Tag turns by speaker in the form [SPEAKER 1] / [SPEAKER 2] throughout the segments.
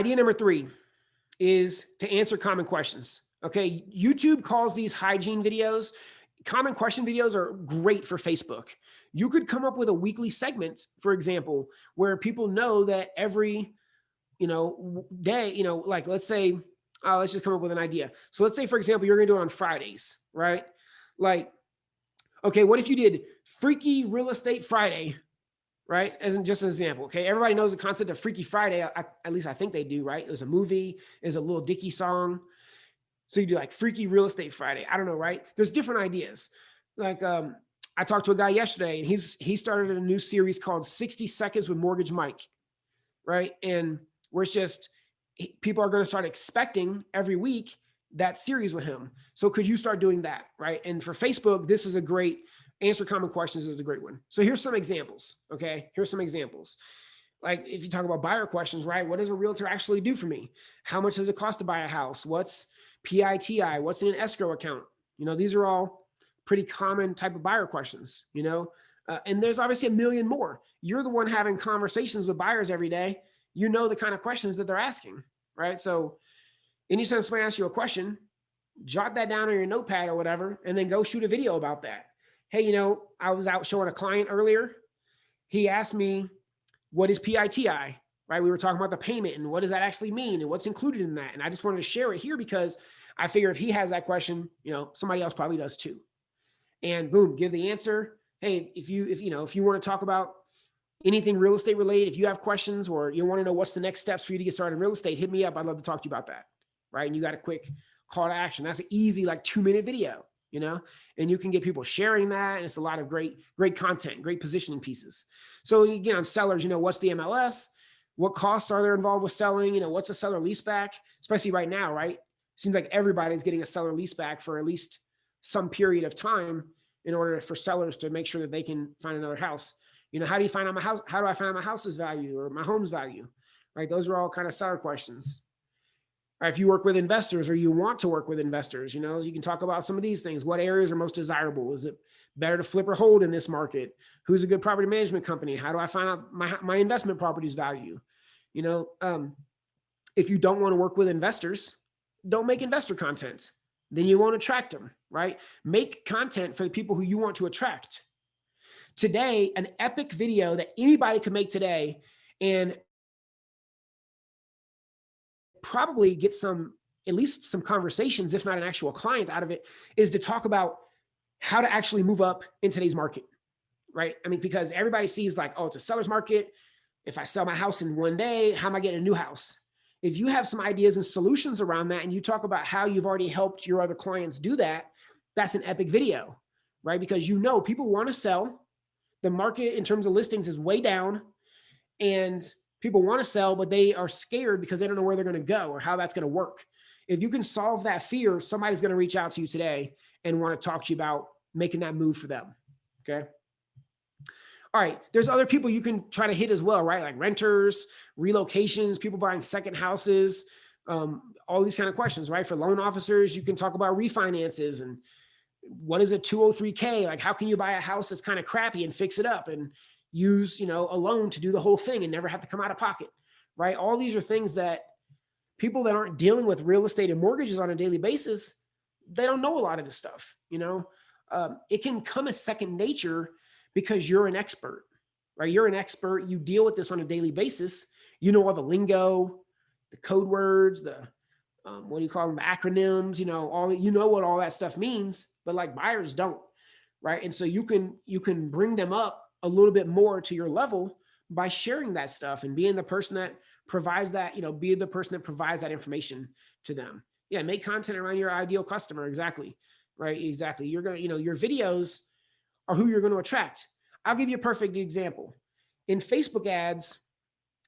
[SPEAKER 1] idea number three is to answer common questions. Okay, YouTube calls these hygiene videos. Common question videos are great for Facebook. You could come up with a weekly segment, for example, where people know that every, you know, day, you know, like let's say, uh, let's just come up with an idea. So let's say, for example, you're gonna do it on Fridays, right? Like, okay, what if you did Freaky Real Estate Friday right? As in just an example, okay? Everybody knows the concept of Freaky Friday. I, at least I think they do, right? It was a movie, is a Lil Dicky song. So you do like Freaky Real Estate Friday. I don't know, right? There's different ideas. Like um, I talked to a guy yesterday and he's he started a new series called 60 Seconds with Mortgage Mike, right? And where it's just people are going to start expecting every week that series with him. So could you start doing that, right? And for Facebook, this is a great answer common questions is a great one. So here's some examples. Okay. Here's some examples. Like if you talk about buyer questions, right? What does a realtor actually do for me? How much does it cost to buy a house? What's PITI? What's in an escrow account? You know, these are all pretty common type of buyer questions, you know, uh, and there's obviously a million more. You're the one having conversations with buyers every day. You know, the kind of questions that they're asking, right? So anytime somebody asks you a question, jot that down on your notepad or whatever, and then go shoot a video about that hey, you know, I was out showing a client earlier. He asked me, what is PITI? Right? We were talking about the payment and what does that actually mean and what's included in that. And I just wanted to share it here because I figure if he has that question, you know, somebody else probably does too. And boom, give the answer. Hey, if you, if you know, if you want to talk about anything real estate related, if you have questions or you want to know what's the next steps for you to get started in real estate, hit me up. I'd love to talk to you about that. Right. And you got a quick call to action. That's an easy, like two minute video you know, and you can get people sharing that. And it's a lot of great, great content, great positioning pieces. So again, on sellers, you know, what's the MLS? What costs are there involved with selling? You know, what's a seller lease back? Especially right now, right? Seems like everybody's getting a seller lease back for at least some period of time in order for sellers to make sure that they can find another house. You know, how do you find out my house? How do I find out my house's value or my home's value? Right? Those are all kind of seller questions if you work with investors or you want to work with investors, you know, you can talk about some of these things. What areas are most desirable? Is it better to flip or hold in this market? Who's a good property management company? How do I find out my, my investment properties value? You know, um, if you don't want to work with investors, don't make investor content. Then you won't attract them, right? Make content for the people who you want to attract. Today, an epic video that anybody could make today and probably get some, at least some conversations, if not an actual client out of it, is to talk about how to actually move up in today's market, right? I mean, because everybody sees like, oh, it's a seller's market. If I sell my house in one day, how am I getting a new house? If you have some ideas and solutions around that and you talk about how you've already helped your other clients do that, that's an epic video, right? Because you know people want to sell. The market in terms of listings is way down and people want to sell, but they are scared because they don't know where they're going to go or how that's going to work. If you can solve that fear, somebody's going to reach out to you today and want to talk to you about making that move for them. Okay. All right. There's other people you can try to hit as well, right? Like renters, relocations, people buying second houses, um, all these kind of questions, right? For loan officers, you can talk about refinances and what is a 203K? Like, how can you buy a house that's kind of crappy and fix it up? And use, you know, a loan to do the whole thing and never have to come out of pocket, right? All these are things that people that aren't dealing with real estate and mortgages on a daily basis, they don't know a lot of this stuff, you know? Um, it can come as second nature because you're an expert, right? You're an expert, you deal with this on a daily basis. You know all the lingo, the code words, the, um, what do you call them, the acronyms, you know, all, you know what all that stuff means, but like buyers don't, right? And so you can, you can bring them up a little bit more to your level by sharing that stuff and being the person that provides that, you know, be the person that provides that information to them. Yeah, make content around your ideal customer. Exactly. Right. Exactly. You're going to, you know, your videos are who you're going to attract. I'll give you a perfect example. In Facebook ads,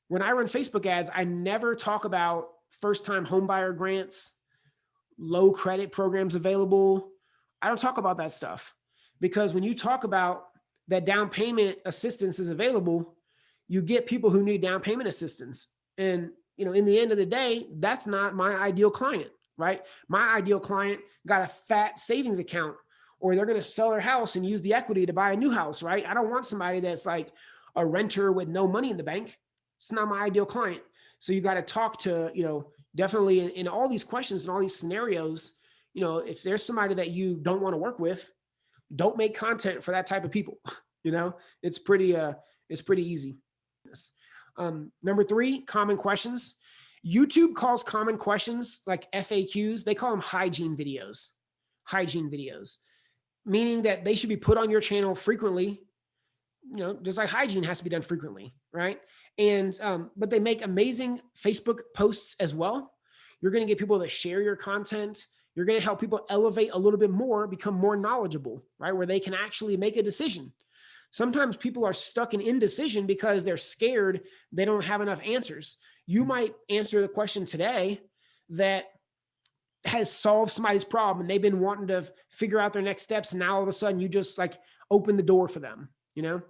[SPEAKER 1] when I run Facebook ads, I never talk about first time homebuyer grants, low credit programs available. I don't talk about that stuff because when you talk about that down payment assistance is available, you get people who need down payment assistance. And, you know, in the end of the day, that's not my ideal client, right? My ideal client got a fat savings account or they're going to sell their house and use the equity to buy a new house, right? I don't want somebody that's like a renter with no money in the bank. It's not my ideal client. So you got to talk to, you know, definitely in, in all these questions and all these scenarios, you know, if there's somebody that you don't want to work with, don't make content for that type of people. you know, it's pretty, uh, it's pretty easy. Um, number three, common questions. YouTube calls common questions like FAQs, they call them hygiene videos, hygiene videos, meaning that they should be put on your channel frequently, you know, just like hygiene has to be done frequently, right? And, um, but they make amazing Facebook posts as well. You're going to get people that share your content. You're going to help people elevate a little bit more, become more knowledgeable, right? Where they can actually make a decision. Sometimes people are stuck in indecision because they're scared they don't have enough answers. You mm-hmm. might answer the question today that has solved somebody's problem and they've been wanting to figure out their next steps. And now all of a sudden you just like open the door for them, you know?